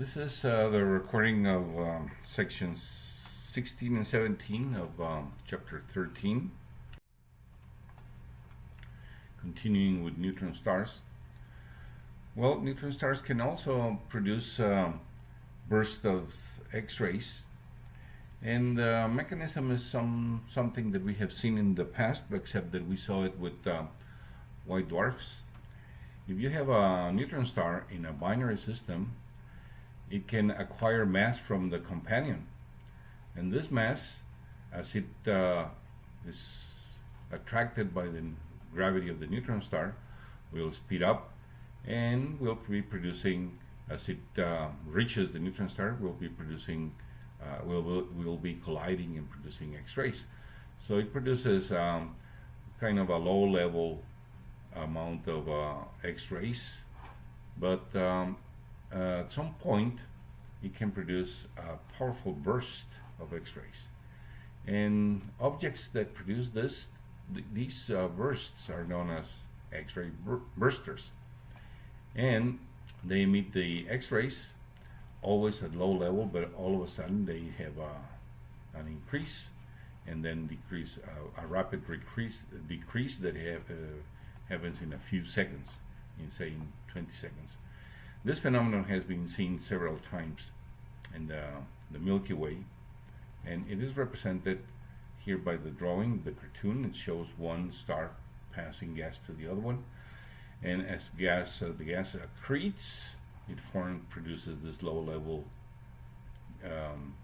This is uh, the recording of um, sections 16 and 17 of um, chapter 13. Continuing with neutron stars. Well, neutron stars can also produce um, bursts of X-rays and the mechanism is some something that we have seen in the past except that we saw it with uh, white dwarfs. If you have a neutron star in a binary system it can acquire mass from the companion. And this mass, as it uh, is attracted by the gravity of the neutron star, will speed up and will be producing, as it uh, reaches the neutron star, will be producing, uh, will, will, will be colliding and producing X-rays. So it produces um, kind of a low level amount of uh, X-rays, but um, uh, at some point it can produce a powerful burst of X-rays. And objects that produce this, th these uh, bursts are known as X-ray bur bursters. And they emit the X-rays always at low level, but all of a sudden they have an increase and then decrease, uh, a rapid decrease, decrease that have, uh, happens in a few seconds, in say in 20 seconds. This phenomenon has been seen several times in the, the Milky Way and it is represented here by the drawing, the cartoon. It shows one star passing gas to the other one and as gas, uh, the gas accretes, it forms, produces this low level um,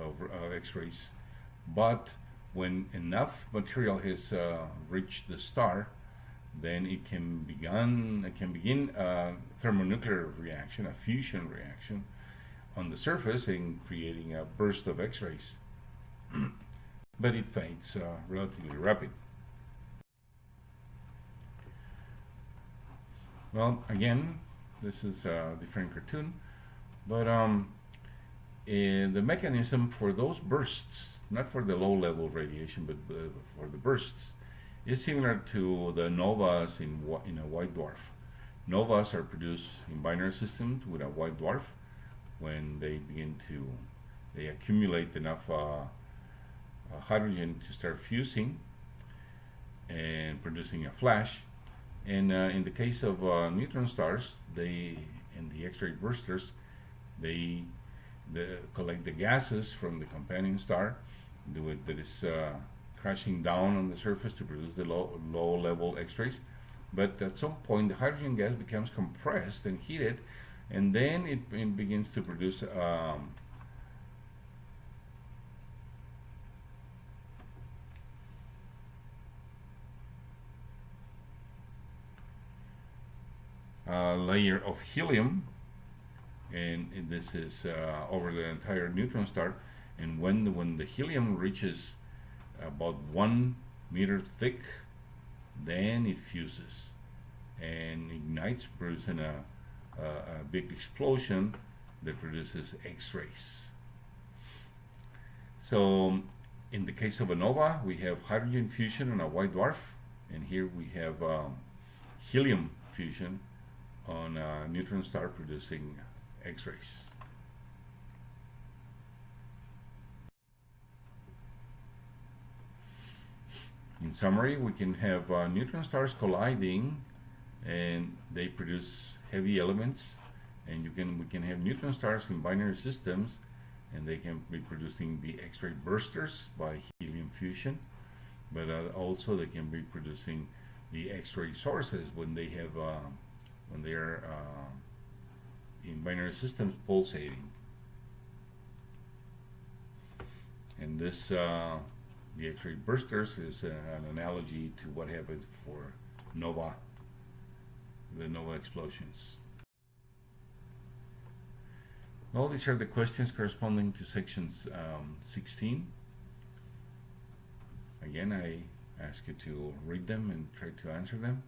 of X-rays but when enough material has uh, reached the star then it can begin it can begin a thermonuclear reaction, a fusion reaction on the surface and creating a burst of X-rays. but it fades uh, relatively rapid. Well, again, this is a different cartoon, but um, eh, the mechanism for those bursts, not for the low-level radiation, but uh, for the bursts, is similar to the novas in, in a white dwarf. Novas are produced in binary systems with a white dwarf when they begin to, they accumulate enough uh, uh, hydrogen to start fusing and producing a flash. And uh, in the case of uh, neutron stars, they, in the X-ray bursters, they, they collect the gases from the companion star do it that is uh, crashing down on the surface to produce the low, low level X-rays. But at some point, the hydrogen gas becomes compressed and heated, and then it, it begins to produce um, a layer of helium and this is uh, over the entire neutron star and when the, when the helium reaches about one meter thick then it fuses and ignites producing a, a, a big explosion that produces X-rays. So in the case of a nova we have hydrogen fusion on a white dwarf and here we have um, helium fusion on a neutron star producing X-rays in summary, we can have uh, neutron stars colliding and they produce heavy elements and you can we can have neutron stars in binary systems and they can be producing the X-ray bursters by helium fusion but uh, also they can be producing the X-ray sources when they have uh, when they are uh, in binary systems pulsating. And this uh, the X-ray bursters is an analogy to what happened for nova, the nova explosions. Well, these are the questions corresponding to sections um, 16. Again, I ask you to read them and try to answer them.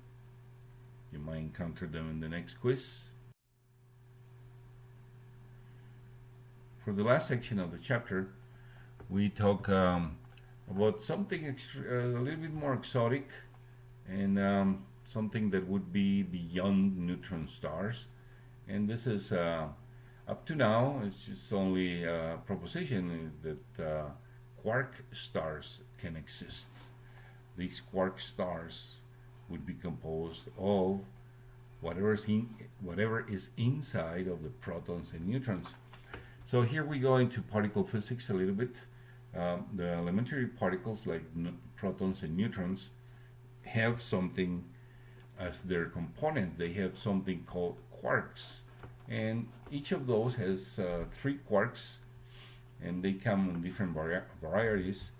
You might encounter them in the next quiz. For the last section of the chapter, we talk um, about something uh, a little bit more exotic and um, something that would be beyond neutron stars and this is uh, Up to now, it's just only a proposition that uh, quark stars can exist. These quark stars would be composed of whatever is, in, whatever is inside of the protons and neutrons. So here we go into particle physics a little bit. Um, the elementary particles like protons and neutrons have something as their component. They have something called quarks. And each of those has uh, three quarks and they come in different vari varieties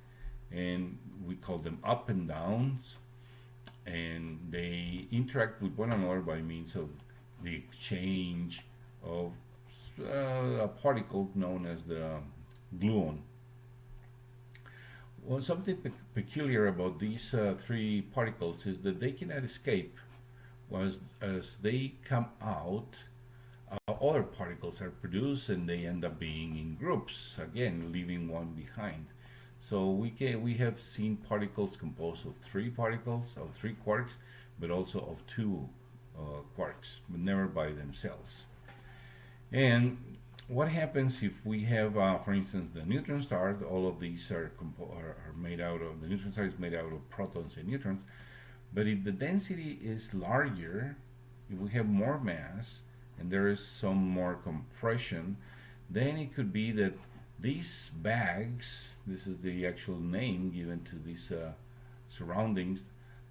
and we call them up and downs and they interact with one another by means of the exchange of uh, a particle known as the gluon. Well, something pe peculiar about these uh, three particles is that they cannot escape. Was as they come out, uh, other particles are produced and they end up being in groups, again leaving one behind. So we can we have seen particles composed of three particles, of three quarks, but also of two uh, quarks, but never by themselves. And what happens if we have, uh, for instance, the neutron star, all of these are, are, are, made out of, the neutron star is made out of protons and neutrons, but if the density is larger, if we have more mass, and there is some more compression, then it could be that these bags, this is the actual name given to these uh, surroundings,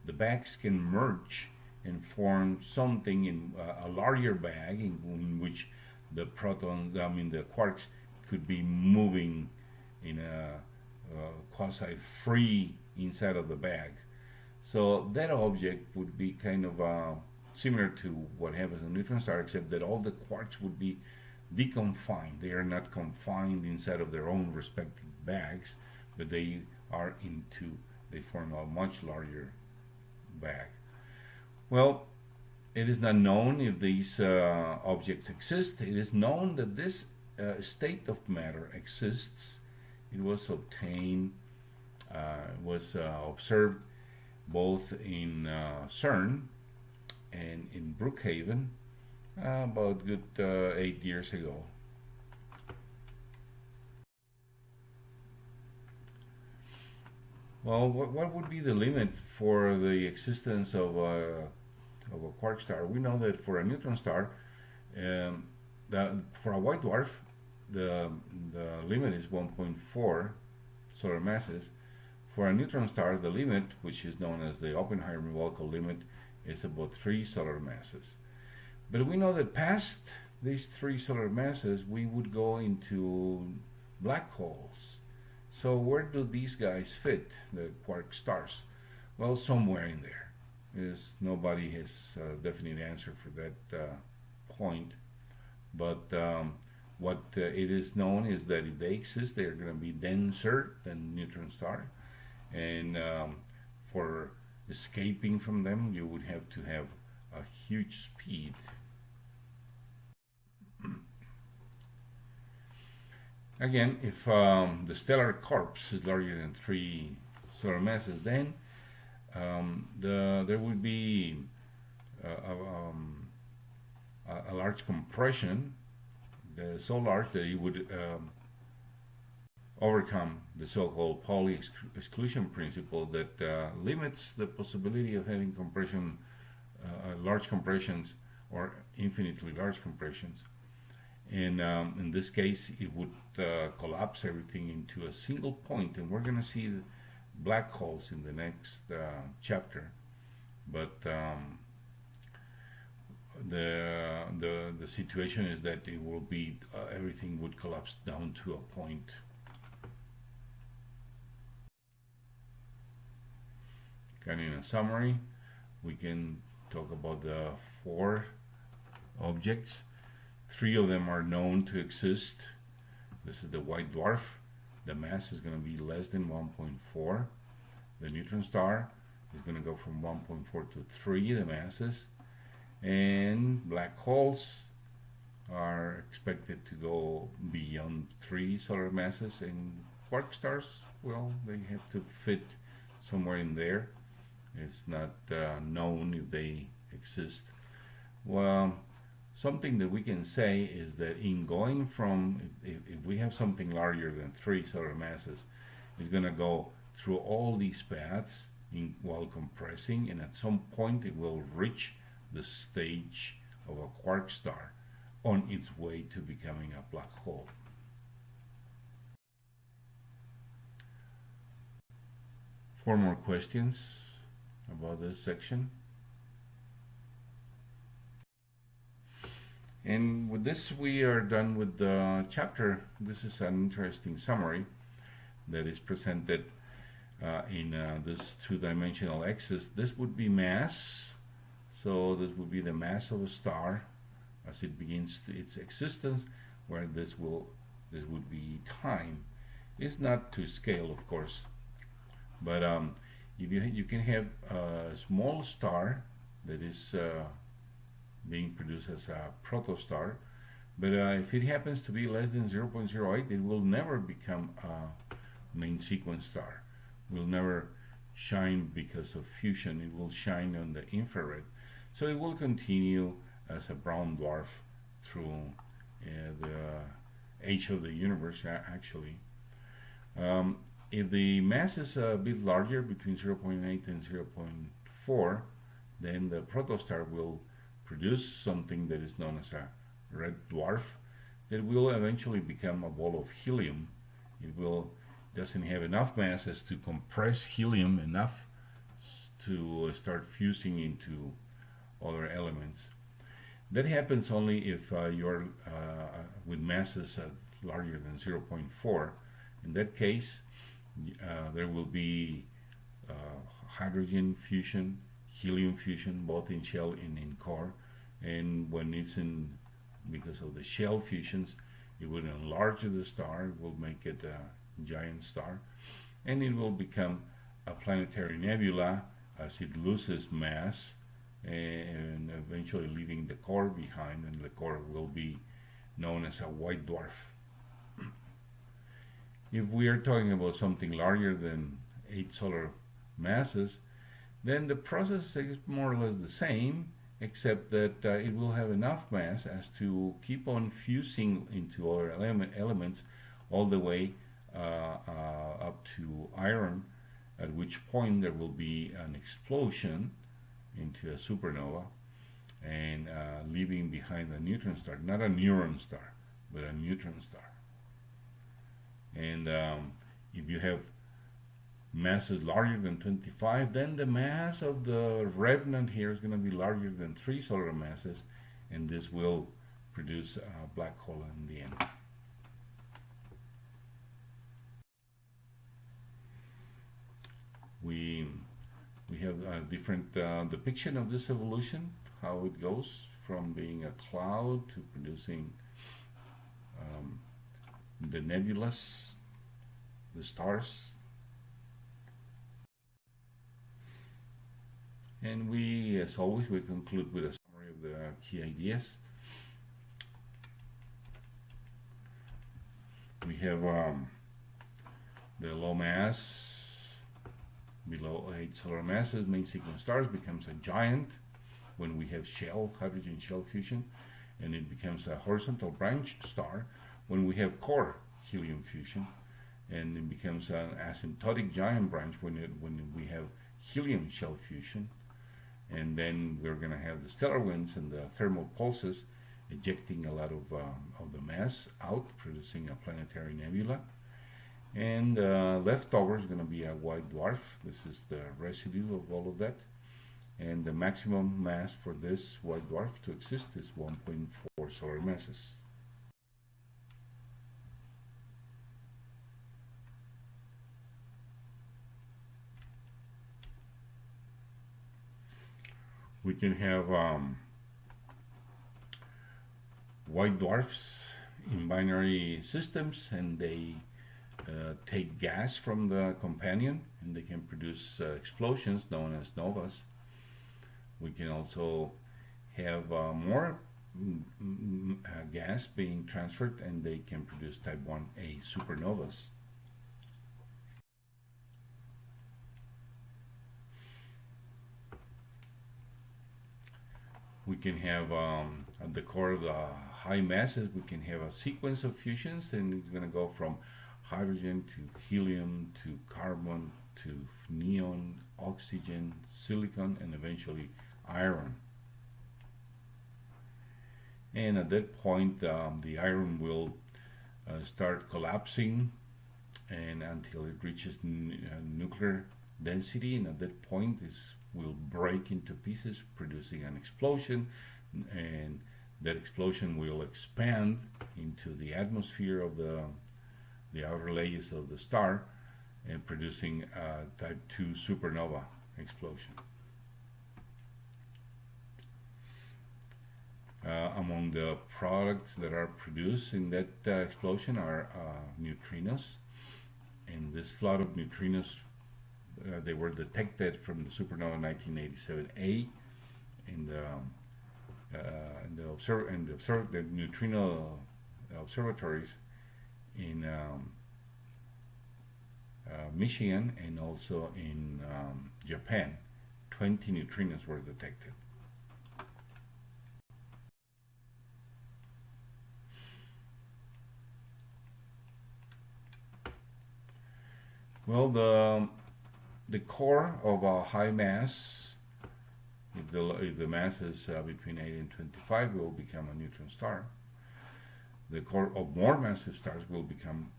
the bags can merge and form something in uh, a larger bag in, in, which the protons, I mean the quarks, could be moving in a, a quasi-free inside of the bag. So that object would be kind of uh, similar to what happens in neutron star, except that all the quarks would be deconfined. They are not confined inside of their own respective bags, but they are into, they form a much larger bag. Well, it is not known if these uh, objects exist. It is known that this uh, state of matter exists. It was obtained, uh, was uh, observed both in uh, CERN and in Brookhaven uh, about good eight years ago. Well, what, what would be the limit for the existence of of a quark star? We know that for a neutron star, um, the, for a white dwarf, the, the limit is 1.4 solar masses. For a neutron star, the limit, which is known as the Oppenheimer-Volkoff limit, is about 3 solar masses. But we know that past these three solar masses, we would go into black holes. So where do these guys fit, the quark stars? Well, somewhere in there. Is nobody has a definite answer for that uh, point. But um, what uh, it is known is that if they exist, they are going to be denser than neutron star. And um, for escaping from them, you would have to have a huge speed Again, if um, the stellar corpse is larger than three solar masses, then um, the, there would be a, a, um, a, large compression, so large that it would um, overcome the so-called Pauli exclusion principle that uh, limits the possibility of having compression, uh, large compressions or infinitely large compressions. And um, in this case it would uh, collapse everything into a single point and we're going to see black holes in the next uh, chapter but um, the the the situation is that it will be uh, everything would collapse down to a point of in a summary we can talk about the four objects Three of them are known to exist. This is the white dwarf. The mass is going to be less than 1.4. The neutron star is going to go from 1.4 to 3, the masses. And black holes are expected to go beyond 3 solar masses. And quark stars, well, they have to fit somewhere in there. It's not uh, known if they exist. Well, something that we can say is that in going from, if, if we have something larger than three solar masses, it's going to go through all these paths in, while compressing, and at some point it will reach the stage of a quark star on its way to becoming a black hole. Four more questions about this section. And with this, we are done with the chapter. This is an interesting summary that is presented uh, in uh, this two-dimensional axis. This would be mass. So this would be the mass of a star as it begins its existence, where this will this would be time. It's not to scale, of course, but um, if you you can have a small star that is uh, being produced as a protostar, but uh, if it happens to be less than 0.08, it will never become a main sequence star. Will never shine because of fusion. It will shine on the infrared. So it will continue as a brown dwarf through uh, the age of the universe, actually. Um, if the mass is a bit larger, between 0.8 and 0.4, then the protostar will produce something that is known as a red dwarf that will eventually become a ball of helium. It will doesn't have enough mass as to compress helium enough to start fusing into other elements. That happens only if uh, you're uh, with masses larger than 0.4. In that case, uh, there will be uh, hydrogen fusion, helium fusion, both in shell and in core. And when it's in, because of the shell fusions, it will enlarge the star, it will make it a giant star, and it will become a planetary nebula as it loses mass and eventually leaving the core behind and the core will be known as a white dwarf. if we are talking about something larger than 8 solar masses, then the process is more or less the same, except that uh, it will have enough mass as to keep on fusing into other element, elements all the way uh, uh, up to iron, at which point there will be an explosion into a supernova and uh, leaving behind a neutron star, not a neutron star, but a neutron star. And um, if you have masses larger than 25, then the mass of the remnant here is going to be larger than three solar masses, and this will produce a black hole in the end. We we have a different uh, depiction of this evolution, how it goes from being a cloud to producing um, the nebulas, the stars. And we, as always, we conclude with a summary of the key ideas. We have um, the low mass below 8 solar masses, main sequence stars becomes a giant when we have shell, hydrogen shell fusion, and it becomes a horizontal branched star when we have core helium fusion, and it becomes an asymptotic giant branch when, it, when we have helium shell fusion, and then we're going to have the stellar winds and the thermal pulses ejecting a lot of, um, of the mass out, producing a planetary nebula. And uh, leftover is going to be a white dwarf. This is the residue of all of that. And the maximum mass for this white dwarf to exist is 1.4 solar masses we can have um, white dwarfs in binary systems and they uh, take gas from the companion and they can produce uh, explosions known as novas. We can also have uh, more mm, mm, uh, gas being transferred and they can produce type 1a supernovas. We can have um, at the core of the high masses, we can have a sequence of fusions, and it's going to go from hydrogen to helium to carbon to neon, oxygen, silicon, and eventually iron. And at that point, um, the iron will uh, start collapsing and until it reaches uh, nuclear density and at that point this will break into pieces producing an explosion and that explosion will expand into the atmosphere of the the outer layers of the star and producing a type 2 supernova explosion. Uh, among the products that are produced in that uh, explosion are uh, neutrinos and this flood of neutrinos uh, they were detected from the supernova 1987A in the uh, in the observe in the observe the neutrino observatories in um, uh, Michigan and also in um, Japan. 20 neutrinos were detected. Well, the the core of a high mass, if the, if the mass is uh, between 8 and 25, will become a neutron star. The core of more massive stars will become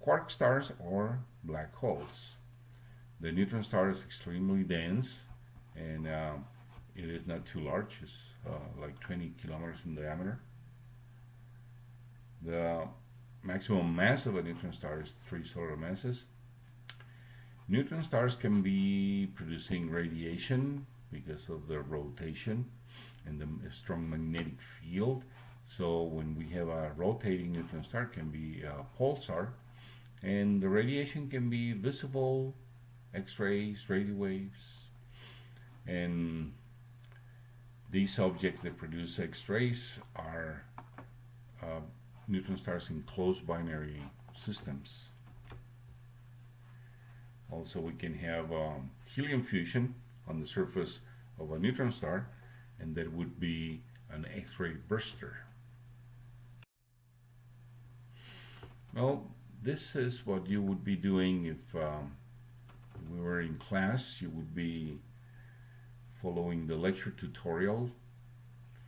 quark stars or black holes. The neutron star is extremely dense and uh, it is not too large. It's uh, like 20 kilometers in diameter. The maximum mass of a neutron star is three solar masses Neutron stars can be producing radiation because of the rotation and the strong magnetic field. So when we have a rotating neutron star, can be a pulsar, and the radiation can be visible, X-rays, radio waves, and these objects that produce X-rays are uh, neutron stars in closed binary systems. Also, we can have um, helium fusion on the surface of a neutron star, and that would be an X-ray burster. Well, this is what you would be doing if um, we were in class. You would be following the lecture tutorial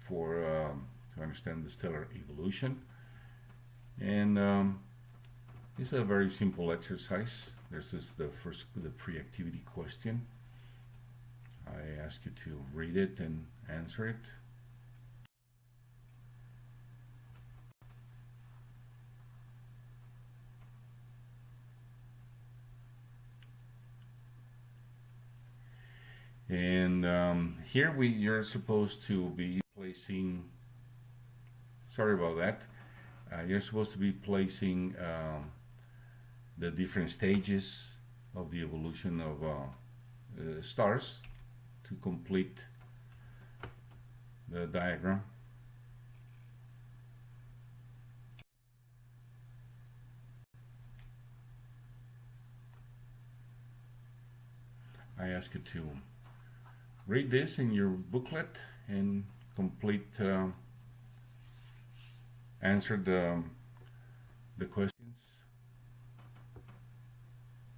for um, to understand the stellar evolution. And um, it's a very simple exercise. This is the first, the pre-activity question. I ask you to read it and answer it. And um, here we you're supposed to be placing, sorry about that, uh, you're supposed to be placing um, the different stages of the evolution of uh, uh, stars to complete the diagram. I ask you to read this in your booklet and complete uh, answer the the question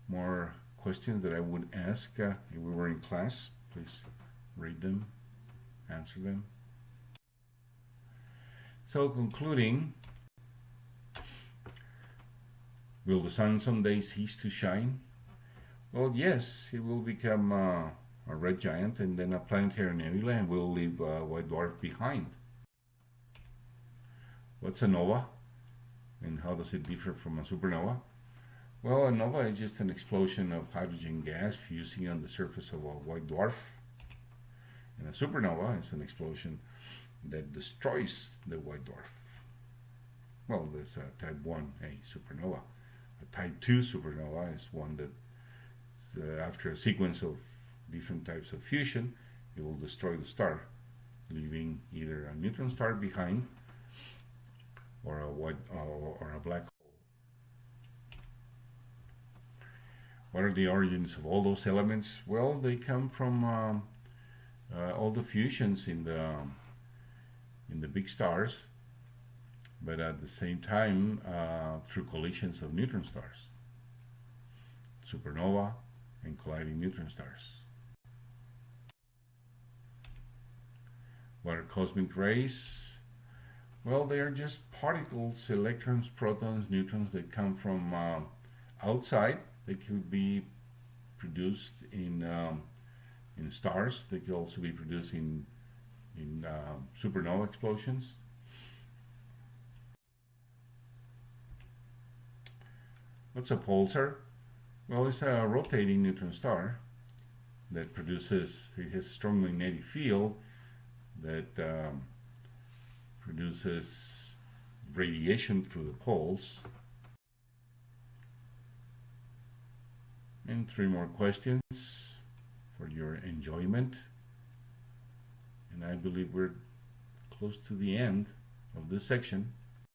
more questions that I would ask uh, if we were in class. Please read them, answer them. So concluding, will the sun someday cease to shine? Well, yes, it will become uh, a red giant and then a planetary nebula and will leave a white dwarf behind. What's a nova? And how does it differ from a supernova? Well, a nova is just an explosion of hydrogen gas fusing on the surface of a white dwarf. And a supernova is an explosion that destroys the white dwarf. Well, there's a type 1a supernova. A type 2 supernova is one that, uh, after a sequence of different types of fusion, it will destroy the star, leaving either a neutron star behind or a white or a black What are the origins of all those elements? Well, they come from um, uh, all the fusions in the in the big stars, but at the same time uh, through collisions of neutron stars, supernova, and colliding neutron stars. What are cosmic rays? Well, they are just particles, electrons, protons, neutrons that come from uh, outside. They could be produced in um, in stars. They could also be produced in in uh, supernova explosions. What's a pulsar? Well, it's a rotating neutron star that produces, it has a strong magnetic field that um, produces radiation through the poles. And three more questions for your enjoyment. And I believe we're close to the end of this section.